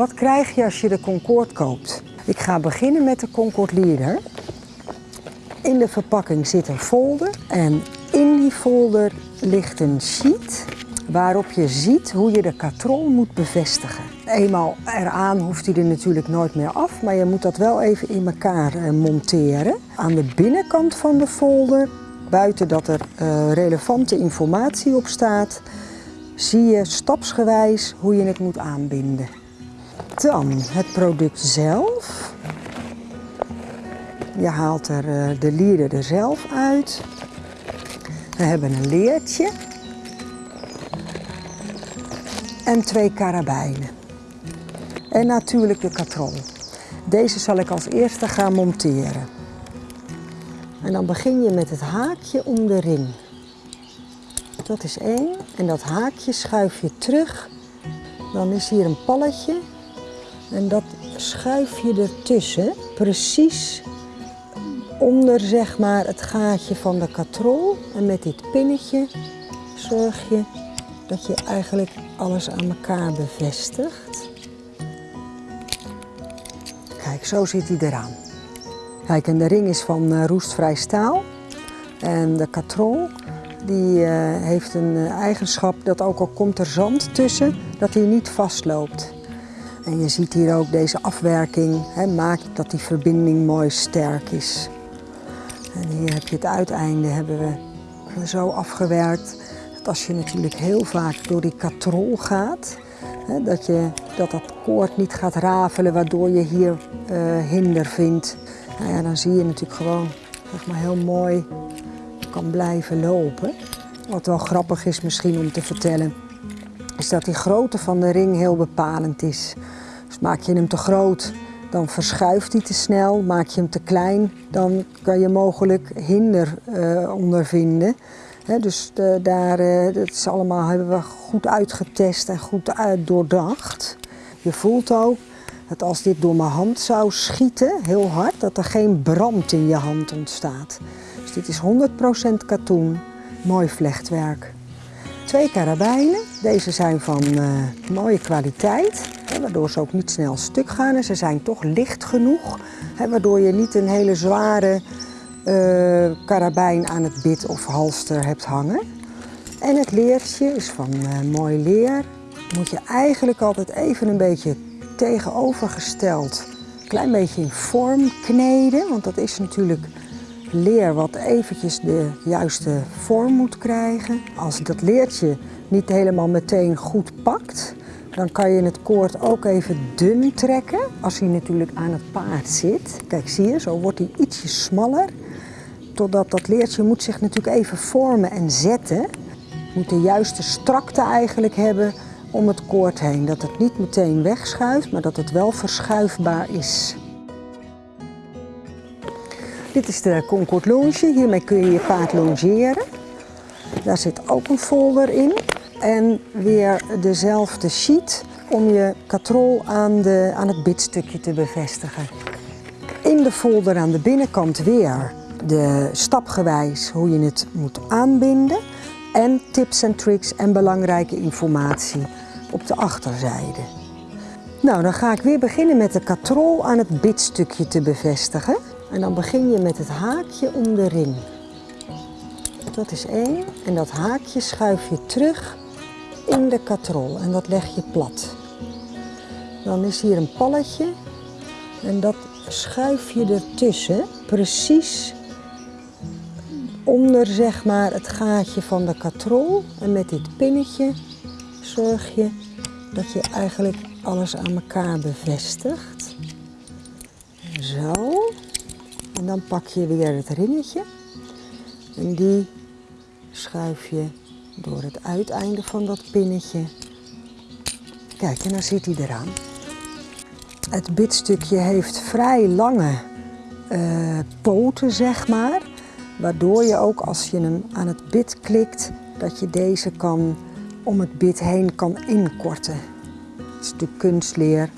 Wat krijg je als je de Concorde koopt? Ik ga beginnen met de Concorde Leader. In de verpakking zit een folder en in die folder ligt een sheet waarop je ziet hoe je de katrol moet bevestigen. Eenmaal eraan hoeft hij er natuurlijk nooit meer af, maar je moet dat wel even in elkaar eh, monteren. Aan de binnenkant van de folder, buiten dat er uh, relevante informatie op staat, zie je stapsgewijs hoe je het moet aanbinden. Dan het product zelf. Je haalt er uh, de lieren er zelf uit. We hebben een leertje en twee karabijnen. En natuurlijk de katrol. Deze zal ik als eerste gaan monteren. En dan begin je met het haakje om de ring. Dat is één. En dat haakje schuif je terug. Dan is hier een palletje. En dat schuif je ertussen. Precies onder zeg maar het gaatje van de katrol. En met dit pinnetje zorg je dat je eigenlijk alles aan elkaar bevestigt. Kijk, zo zit hij eraan. Kijk, en de ring is van uh, roestvrij staal. En de katrol die, uh, heeft een uh, eigenschap dat ook al komt er zand tussen, dat hij niet vastloopt. En je ziet hier ook deze afwerking hè, maakt dat die verbinding mooi sterk is. En hier heb je het uiteinde hebben we zo afgewerkt als je natuurlijk heel vaak door die katrol gaat, hè, dat, je, dat dat koord niet gaat rafelen waardoor je hier uh, hinder vindt. Nou ja, dan zie je natuurlijk gewoon zeg maar, heel mooi kan blijven lopen. Wat wel grappig is misschien om te vertellen, is dat die grootte van de ring heel bepalend is. Dus maak je hem te groot, dan verschuift hij te snel. Maak je hem te klein, dan kan je mogelijk hinder uh, ondervinden dus daar, uh, dat is allemaal hebben we goed uitgetest en goed uit doordacht. Je voelt ook dat als dit door mijn hand zou schieten, heel hard, dat er geen brand in je hand ontstaat. Dus dit is 100% katoen, mooi vlechtwerk. Twee karabijnen, deze zijn van uh, mooie kwaliteit, hè, waardoor ze ook niet snel stuk gaan. En ze zijn toch licht genoeg, hè, waardoor je niet een hele zware uh, karabijn aan het bit of halster hebt hangen. En het leertje is van uh, mooi leer. Moet je eigenlijk altijd even een beetje tegenovergesteld, een klein beetje in vorm kneden. Want dat is natuurlijk leer wat eventjes de juiste vorm moet krijgen. Als dat leertje niet helemaal meteen goed pakt, dan kan je het koord ook even dun trekken. Als hij natuurlijk aan het paard zit. Kijk, zie je, zo wordt hij ietsje smaller totdat dat leertje moet zich natuurlijk even vormen en zetten. Moet de juiste strakte eigenlijk hebben om het koord heen. Dat het niet meteen wegschuift, maar dat het wel verschuifbaar is. Dit is de Concord Longe. Hiermee kun je je paard longeren. Daar zit ook een folder in. En weer dezelfde sheet om je katrol aan, de, aan het bitstukje te bevestigen. In de folder aan de binnenkant weer de stapgewijs hoe je het moet aanbinden en tips en tricks en belangrijke informatie op de achterzijde. Nou, dan ga ik weer beginnen met de katrol aan het bitstukje te bevestigen. En dan begin je met het haakje om de ring. Dat is één. En dat haakje schuif je terug in de katrol en dat leg je plat. Dan is hier een palletje en dat schuif je ertussen, precies onder zeg maar het gaatje van de katrol. En met dit pinnetje zorg je dat je eigenlijk alles aan elkaar bevestigt. Zo. En dan pak je weer het ringetje. En die schuif je door het uiteinde van dat pinnetje. Kijk, en dan zit hij eraan. Het bitstukje heeft vrij lange uh, poten, zeg maar. Waardoor je ook als je hem aan het bit klikt, dat je deze kan om het bit heen kan inkorten. Het is natuurlijk kunstleer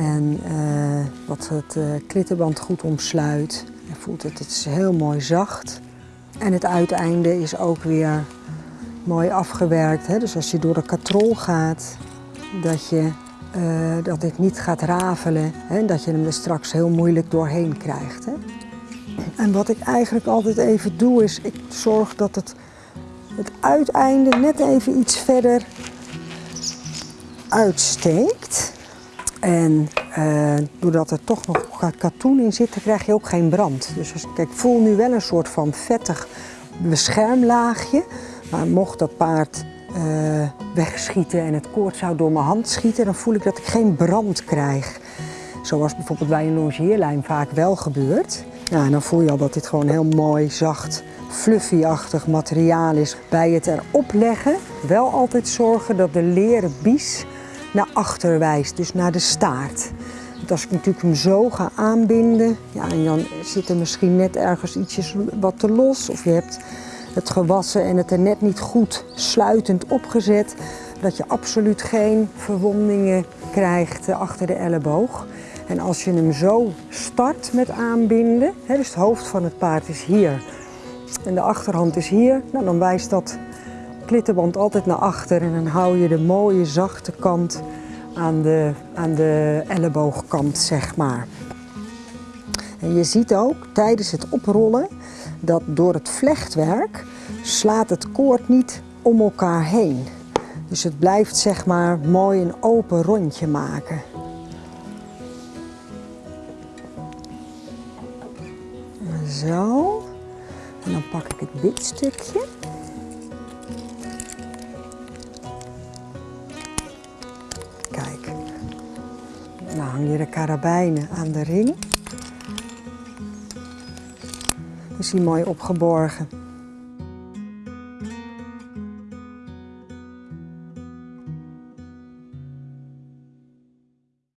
en uh, wat het uh, klittenband goed omsluit. Je voelt het, het is heel mooi zacht. En het uiteinde is ook weer mooi afgewerkt. Hè? Dus als je door de katrol gaat, dat je eh, dat dit niet gaat rafelen en dat je hem er straks heel moeilijk doorheen krijgt. Hè. En wat ik eigenlijk altijd even doe is, ik zorg dat het, het uiteinde net even iets verder uitsteekt. En uh, doordat er toch nog katoen in zit, krijg je ook geen brand. Dus als, kijk, ik voel nu wel een soort van vettig beschermlaagje. Maar mocht dat paard uh, wegschieten en het koord zou door mijn hand schieten, dan voel ik dat ik geen brand krijg. Zoals bijvoorbeeld bij een longeerlijm vaak wel gebeurt. Ja, en dan voel je al dat dit gewoon heel mooi, zacht, fluffy-achtig materiaal is. Bij het erop leggen wel altijd zorgen dat de leren bies naar achter wijst, dus naar de staart. Want als ik natuurlijk hem zo ga aanbinden, ja, en dan zit er misschien net ergens ietsjes wat te los. Of je hebt het gewassen en het er net niet goed sluitend opgezet. Dat je absoluut geen verwondingen krijgt achter de elleboog. En als je hem zo start met aanbinden, hè, dus het hoofd van het paard is hier en de achterhand is hier, nou, dan wijst dat klittenband altijd naar achter en dan hou je de mooie zachte kant aan de, aan de elleboogkant, zeg maar. En je ziet ook tijdens het oprollen dat door het vlechtwerk slaat het koord niet om elkaar heen. Dus het blijft zeg maar mooi een open rondje maken. Zo. En dan pak ik het bitstukje. De karabijnen aan de ring. Is die mooi opgeborgen.